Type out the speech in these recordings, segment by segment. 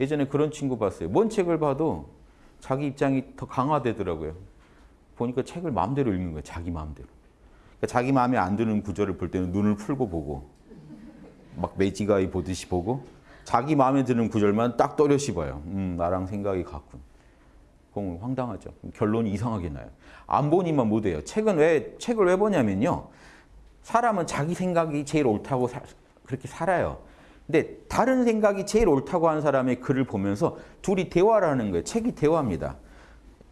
예전에 그런 친구 봤어요. 뭔 책을 봐도 자기 입장이 더 강화되더라고요. 보니까 책을 마음대로 읽는 거예요. 자기 마음대로. 그러니까 자기 마음에 안 드는 구절을 볼 때는 눈을 풀고 보고 막 매지가이 보듯이 보고 자기 마음에 드는 구절만 딱 봐요. 음, 나랑 생각이 같군. 그럼 황당하죠. 결론이 이상하게 나요. 안 보니만 못해요. 책은 왜 책을 왜 보냐면요. 사람은 자기 생각이 제일 옳다고 사- 그렇게 살아요. 근데 다른 생각이 제일 옳다고 하는 사람의 글을 보면서 둘이 대화를 하는 거예요. 책이 대화입니다.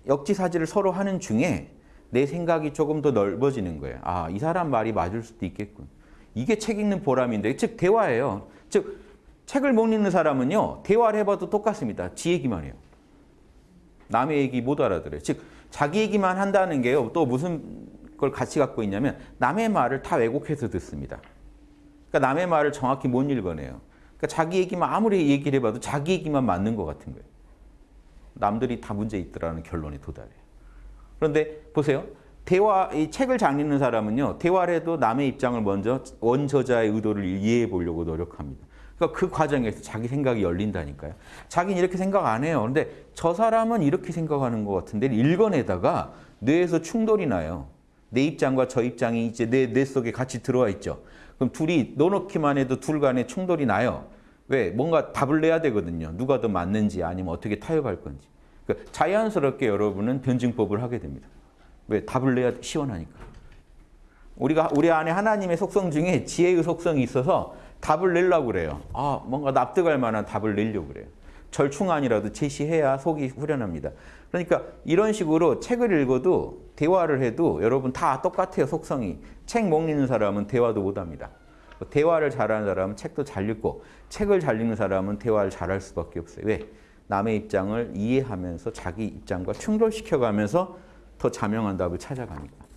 역지사지를 서로 하는 중에 내 생각이 조금 더 넓어지는 거예요. 아, 이 사람 말이 맞을 수도 있겠군. 이게 책 읽는 보람인데, 즉 대화예요. 즉 책을 못 읽는 사람은요, 대화를 해봐도 똑같습니다. 지 얘기만 해요. 남의 얘기 못 알아들어요. 즉 자기 얘기만 한다는 게요. 또 무슨 걸 같이 갖고 있냐면 남의 말을 다 왜곡해서 듣습니다. 그러니까 남의 말을 정확히 못 읽어내요. 그러니까 자기 얘기만 아무리 얘기를 해봐도 자기 얘기만 맞는 것 같은 거예요. 남들이 다 문제 있더라는 결론에 도달해요. 그런데 보세요. 대화, 이 책을 잘 읽는 사람은요, 대화를 해도 남의 입장을 먼저 원저자의 의도를 이해해 보려고 노력합니다. 그러니까 그 과정에서 자기 생각이 열린다니까요. 자기는 이렇게 생각 안 해요. 근데 저 사람은 이렇게 생각하는 것 같은데 읽어내다가 뇌에서 충돌이 나요. 내 입장과 저 입장이 이제 내, 뇌 속에 같이 들어와 있죠. 그럼 둘이 넣어놓기만 해도 둘 간에 충돌이 나요. 왜? 뭔가 답을 내야 되거든요. 누가 더 맞는지 아니면 어떻게 타협할 건지. 그러니까 자연스럽게 여러분은 변증법을 하게 됩니다. 왜? 답을 내야 시원하니까. 우리가 우리 안에 하나님의 속성 중에 지혜의 속성이 있어서 답을 내려고 그래요. 아, 뭔가 납득할 만한 답을 내려고 그래요. 절충안이라도 제시해야 속이 후련합니다. 그러니까 이런 식으로 책을 읽어도 대화를 해도 여러분 다 똑같아요, 속성이. 책 못 읽는 사람은 대화도 못 합니다. 대화를 잘하는 사람은 책도 잘 읽고 책을 잘 읽는 사람은 대화를 잘할 수밖에 없어요. 왜? 남의 입장을 이해하면서 자기 입장과 충돌시켜가면서 더 자명한 답을 찾아가니까.